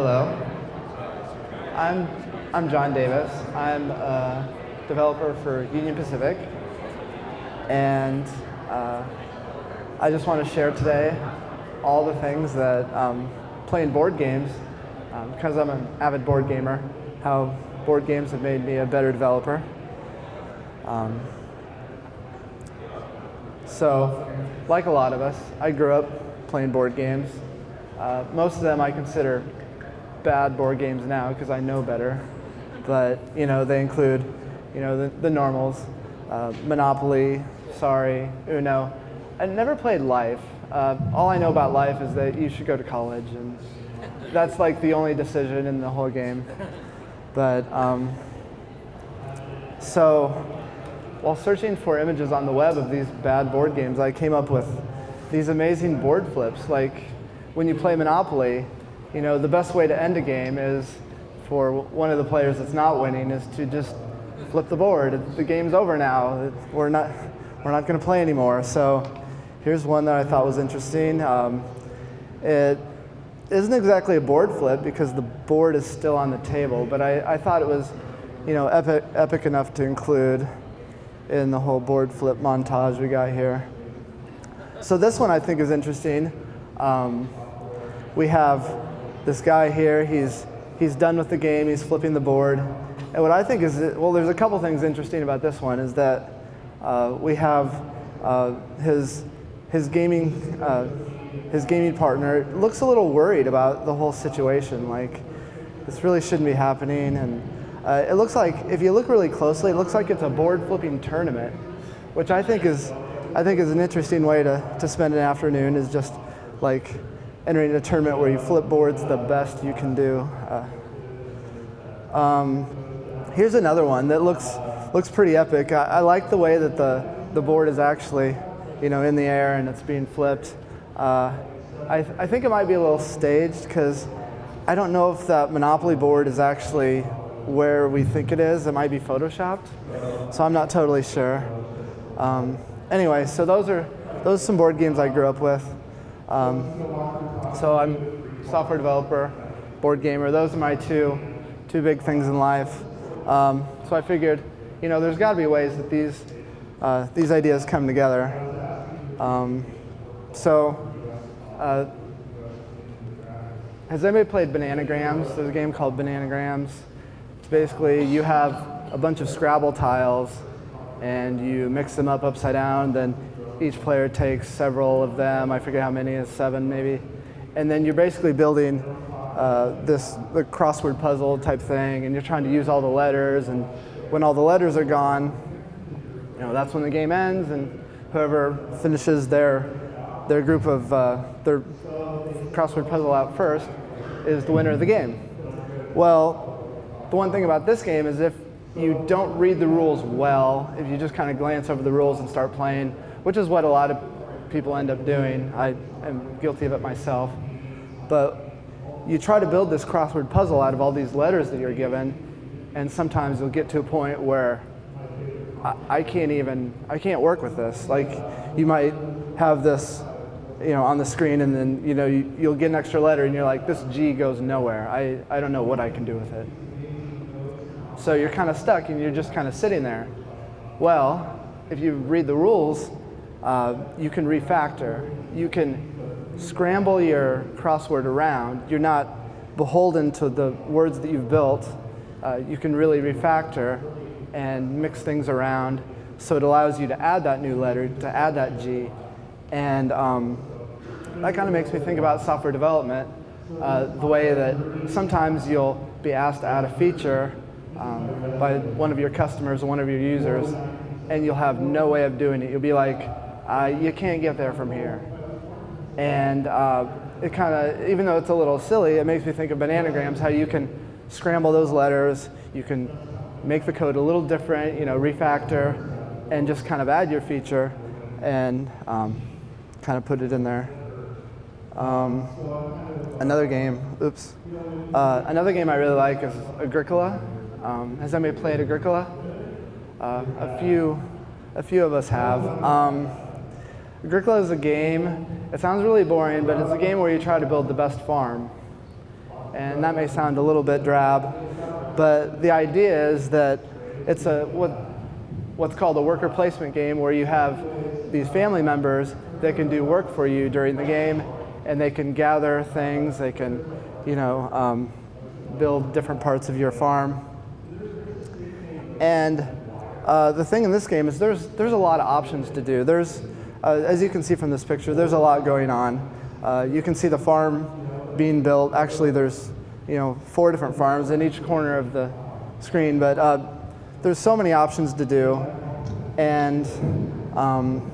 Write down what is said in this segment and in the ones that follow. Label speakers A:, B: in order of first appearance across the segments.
A: Hello. I'm, I'm John Davis. I'm a developer for Union Pacific. And uh, I just want to share today all the things that um, playing board games, um, because I'm an avid board gamer, how board games have made me a better developer. Um, so, like a lot of us, I grew up playing board games. Uh, most of them I consider bad board games now because I know better. But you know, they include, you know, the, the normals, uh, Monopoly, Sorry, Uno. I never played Life. Uh, all I know about Life is that you should go to college, and that's like the only decision in the whole game. But um, so, while searching for images on the web of these bad board games, I came up with these amazing board flips. Like when you play Monopoly, you know, the best way to end a game is for one of the players that's not winning is to just flip the board. The game's over now. We're not, we're not going to play anymore. So here's one that I thought was interesting. Um, it isn't exactly a board flip because the board is still on the table, but I, I thought it was, you know, epic, epic enough to include in the whole board flip montage we got here. So this one I think is interesting. Um, we have this guy here, he's, he's done with the game, he's flipping the board. And what I think is, well, there's a couple things interesting about this one is that uh, we have uh, his, his, gaming, uh, his gaming partner looks a little worried about the whole situation. Like, this really shouldn't be happening. And uh, it looks like, if you look really closely, it looks like it's a board flipping tournament, which I think is, I think is an interesting way to, to spend an afternoon is just like entering a tournament where you flip boards the best you can do. Uh, um, here's another one that looks looks pretty epic. I, I, like the way that the the board is actually, you know, in the air and it's being flipped. Uh, I, I think it might be a little staged because I don't know if that Monopoly board is actually where we think it is. It might be photoshopped, so I'm not totally sure. Um, anyway, so those are those are some board games I grew up with. Um, so I'm software developer, board gamer. Those are my two, two big things in life. Um, so I figured, you know, there's got to be ways that these, uh, these ideas come together. Um, so uh, has anybody played Bananagrams? There's a game called Bananagrams. It's basically you have a bunch of Scrabble tiles and you mix them up upside down, then each player takes several of them. I forget how many, is seven maybe. And then you're basically building uh, this the crossword puzzle type thing, and you're trying to use all the letters. And when all the letters are gone, you know that's when the game ends, and whoever finishes their their group of uh, their crossword puzzle out first is the winner of the game. Well, the one thing about this game is if you don't read the rules well, if you just kind of glance over the rules and start playing, which is what a lot of people end up doing. I am guilty of it myself. But you try to build this crossword puzzle out of all these letters that you're given, and sometimes you'll get to a point where I, I can't even, I can't work with this. Like, you might have this you know, on the screen, and then you know you, will get an extra letter, and you're like, this G goes nowhere. I, I don't know what I can do with it. So you're kind of stuck, and you're just kind of sitting there. Well, if you read the rules, uh, you can refactor. You can scramble your crossword around. You're not beholden to the words that you've built. Uh, you can really refactor and mix things around so it allows you to add that new letter, to add that G. And um, that kind of makes me think about software development, uh, the way that sometimes you'll be asked to add a feature um, by one of your customers or one of your users, and you'll have no way of doing it. You'll be like, uh, you can't get there from here. And uh, it kind of, even though it's a little silly, it makes me think of bananagrams, how you can scramble those letters, you can make the code a little different, you know, refactor, and just kind of add your feature and um, kind of put it in there. Um, another game, oops. Uh, another game I really like is Agricola. Um, has anybody played Agricola? Uh, a few, a few of us have. Um, Agricola is a game, it sounds really boring, but it's a game where you try to build the best farm. And that may sound a little bit drab, but the idea is that it's a what, what's called a worker placement game where you have these family members that can do work for you during the game and they can gather things, they can you know, um, build different parts of your farm. And uh, the thing in this game is there's, there's a lot of options to do. There's, uh, as you can see from this picture, there's a lot going on. Uh, you can see the farm being built. Actually, there's you know, four different farms in each corner of the screen, but uh, there's so many options to do. And um,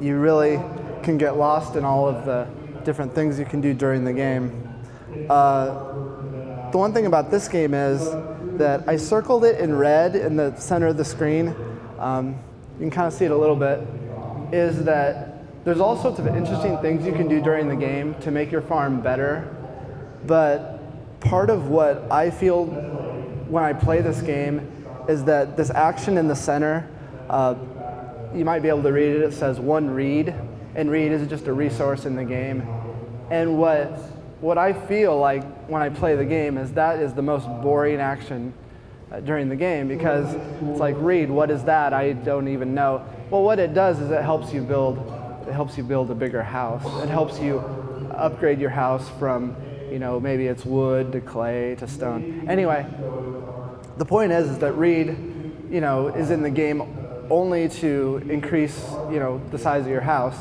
A: you really can get lost in all of the different things you can do during the game. Uh, the one thing about this game is that I circled it in red in the center of the screen. Um, you can kind of see it a little bit. Is that there's all sorts of interesting things you can do during the game to make your farm better. But part of what I feel when I play this game is that this action in the center, uh, you might be able to read it. It says one reed, and reed is just a resource in the game. And what what I feel like when I play the game is that is the most boring action uh, during the game because it's like reed what is that I don't even know well what it does is it helps you build it helps you build a bigger house. It helps you upgrade your house from you know maybe it's wood to clay to stone. Anyway the point is, is that Reed, you know is in the game only to increase you know the size of your house.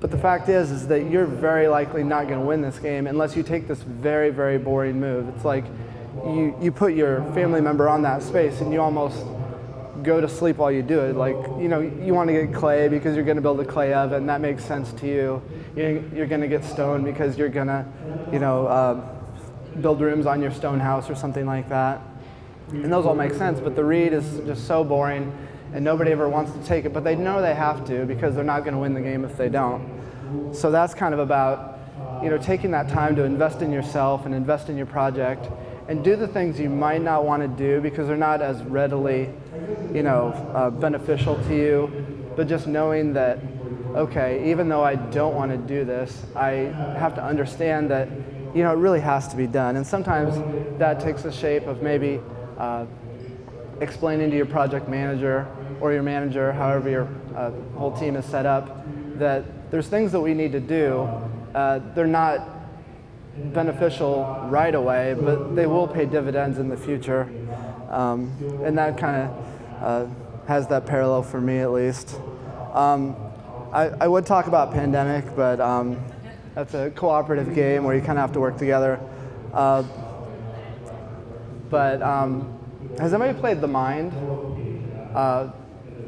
A: But the fact is, is that you're very likely not going to win this game unless you take this very, very boring move. It's like you, you put your family member on that space and you almost go to sleep while you do it. Like, you know, you want to get clay because you're going to build a clay oven. That makes sense to you. You're going to get stone because you're going to, you know, uh, build rooms on your stone house or something like that. And those all make sense, but the reed is just so boring and nobody ever wants to take it, but they know they have to because they're not going to win the game if they don't. So that's kind of about you know, taking that time to invest in yourself and invest in your project and do the things you might not want to do because they're not as readily you know, uh, beneficial to you, but just knowing that, okay, even though I don't want to do this, I have to understand that you know, it really has to be done. And sometimes that takes the shape of maybe uh, explaining to your project manager or your manager, however your uh, whole team is set up, that there's things that we need to do. Uh, they're not beneficial right away, but they will pay dividends in the future. Um, and that kind of uh, has that parallel for me at least. Um, I, I, would talk about Pandemic, but um, that's a cooperative game where you kind of have to work together. Uh, but um, has anybody played The Mind? Uh,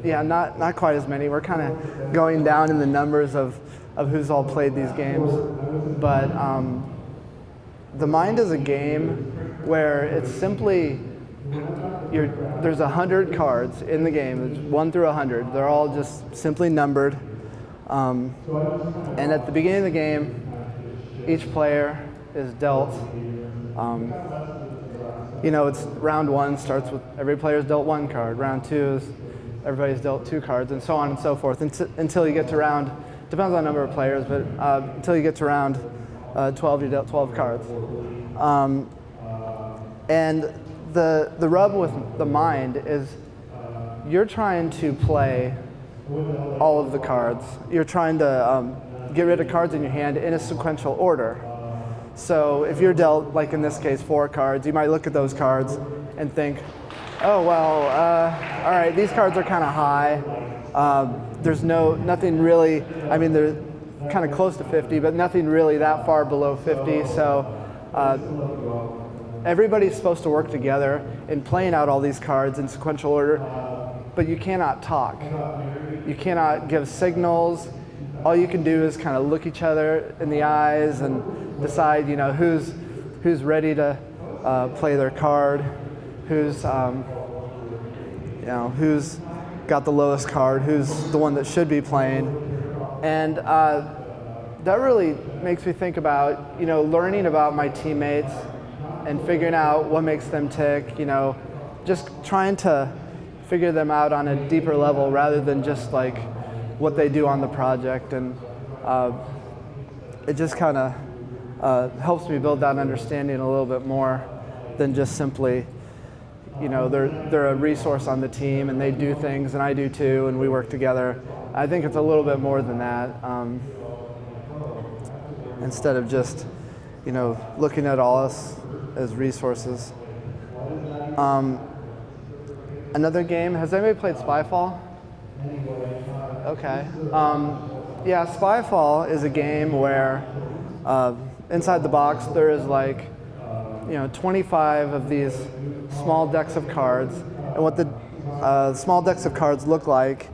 A: yeah, not, not quite as many. We're kind of going down in the numbers of, of who's all played these games. But um, The Mind is a game where it's simply, you're, there's 100 cards in the game, it's 1 through a 100. They're all just simply numbered. Um, and at the beginning of the game, each player is dealt um, you know, it's round one starts with every player's dealt one card. Round two is everybody's dealt two cards, and so on and so forth until you get to round, depends on number of players, but uh, until you get to round uh, 12, you dealt 12 cards. Um, and the, the rub with the mind is you're trying to play all of the cards. You're trying to um, get rid of cards in your hand in a sequential order. So if you're dealt, like in this case, four cards, you might look at those cards and think, oh, well, uh, all right, these cards are kind of high. Um, there's no, nothing really, I mean, they're kind of close to 50, but nothing really that far below 50. So uh, everybody's supposed to work together in playing out all these cards in sequential order, but you cannot talk. You cannot give signals. All you can do is kind of look each other in the eyes and decide, you know, who's, who's ready to uh, play their card, who's, um, you know, who's got the lowest card, who's the one that should be playing. And uh, that really makes me think about, you know, learning about my teammates and figuring out what makes them tick, you know, just trying to figure them out on a deeper level rather than just like what they do on the project. And uh, it just kind of uh, helps me build that understanding a little bit more than just simply, you know, they're, they're a resource on the team and they do things and I do too and we work together. I think it's a little bit more than that. Um, instead of just, you know, looking at all us as resources. Um, another game, has anybody played Spyfall? Okay. Um, yeah, Spyfall is a game where uh, inside the box there is like, you know, 25 of these small decks of cards. And what the uh, small decks of cards look like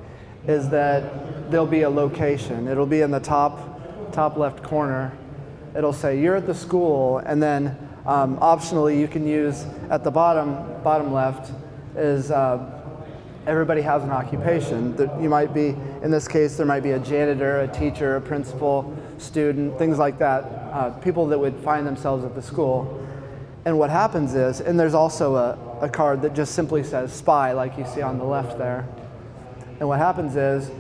A: is that there'll be a location. It'll be in the top, top left corner. It'll say you're at the school, and then um, optionally you can use at the bottom, bottom left is uh, everybody has an occupation. You might be, in this case, there might be a janitor, a teacher, a principal, student, things like that, uh, people that would find themselves at the school. And what happens is, and there's also a, a card that just simply says spy, like you see on the left there. And what happens is,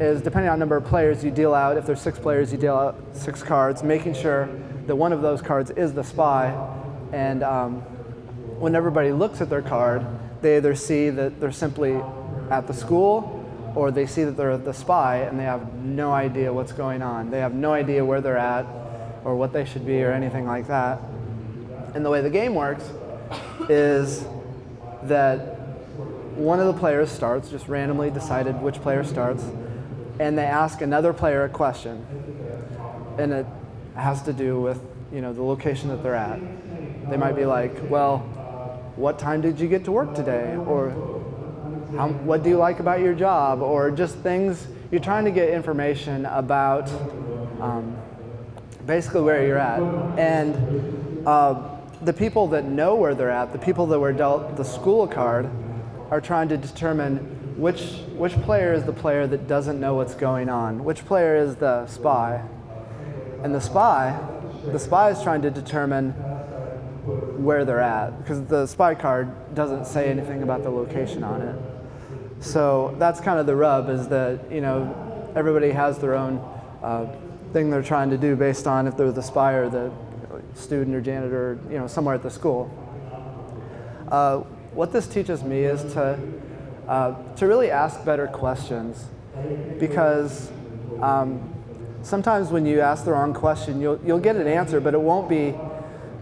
A: is depending on number of players you deal out, if there's six players, you deal out six cards, making sure that one of those cards is the spy. And um, when everybody looks at their card, they either see that they're simply at the school or they see that they're the spy and they have no idea what's going on. They have no idea where they're at or what they should be or anything like that. And the way the game works is that one of the players starts, just randomly decided which player starts, and they ask another player a question. And it has to do with you know, the location that they're at. They might be like, well, what time did you get to work today? Or how, what do you like about your job? Or just things, you're trying to get information about um, basically where you're at. And uh, the people that know where they're at, the people that were dealt the school card, are trying to determine which, which player is the player that doesn't know what's going on, which player is the spy. And the spy, the spy is trying to determine where they're at because the spy card doesn't say anything about the location on it. So that's kind of the rub is that, you know, everybody has their own uh, thing they're trying to do based on if they're the spy or the student or janitor, you know, somewhere at the school. Uh, what this teaches me is to, uh, to really ask better questions because um, sometimes when you ask the wrong question, you'll, you'll get an answer, but it won't be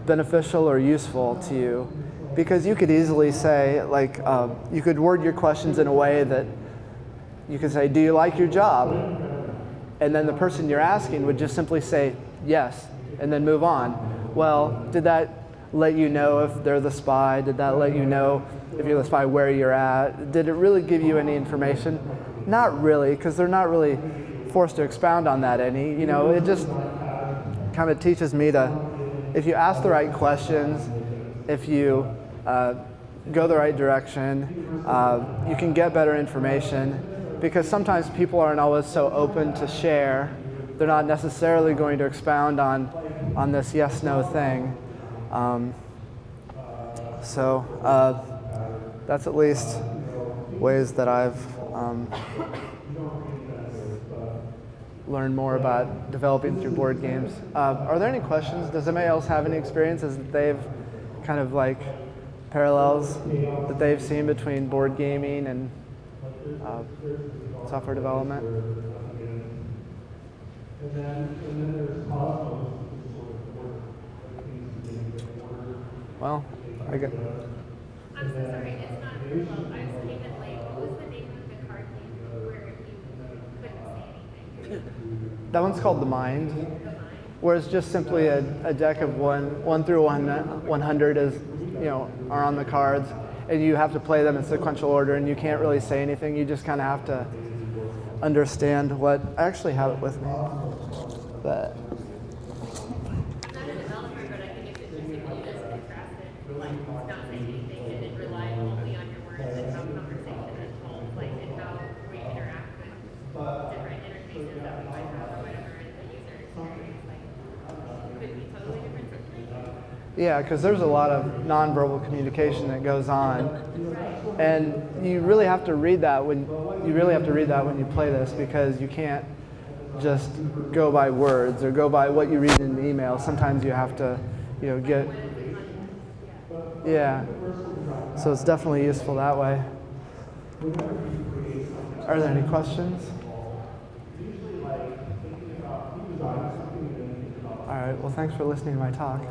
A: beneficial or useful to you because you could easily say, like, uh, you could word your questions in a way that you could say, do you like your job? And then the person you're asking would just simply say, yes, and then move on. Well, did that let you know if they're the spy? Did that let you know if you're the spy where you're at? Did it really give you any information? Not really, because they're not really forced to expound on that any. You know, it just kind of teaches me to, if you ask the right questions, if you uh, go the right direction, uh, you can get better information because sometimes people aren't always so open to share. They're not necessarily going to expound on, on this yes, no thing. Um, so uh, that's at least ways that I've um, learn more about developing through board games. Uh, are there any questions? Does anybody else have any experiences that they've kind of like parallels that they've seen between board gaming and uh, software development? Well, I get.
B: I'm so sorry, it's not, I was came in late. What was the name of the card game where you couldn't say anything?
A: That one's called The Mind, where it's just simply a, a deck of one, one through one, 100 is, you know, are on the cards, and you have to play them in sequential order, and you can't really say anything. You just kind of have to understand what. I actually have it with me, but.
B: I'm not a developer, but I think it's interesting that you guys contrasted, like, not saying anything and then rely only on your words and how conversation is told, like, and how we interact with different interfaces that we might have or whatever, and the user experience, like, could be totally different situations.
A: Yeah, because there's a lot of nonverbal communication that goes on, and you really have to read that when you really have to read that when you play this because you can't just go by words or go by what you read in an email. Sometimes you have to, you know, get. Yeah. So it's definitely useful that way. Are there any questions? All right. Well, thanks for listening to my talk.